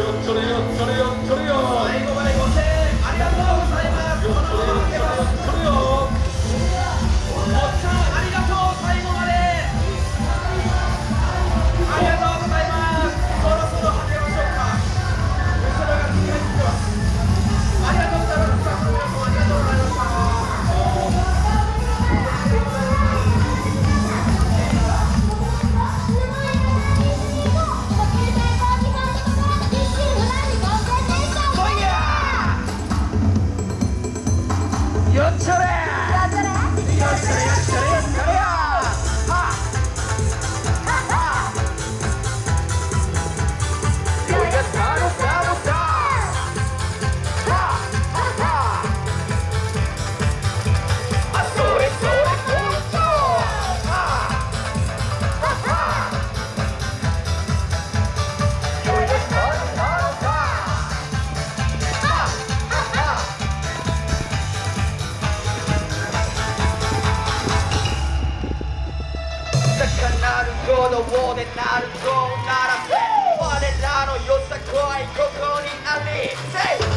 よそれよそれよそれよ。 멈춰 この王でなるぞなら我らのよさこいここにあり Say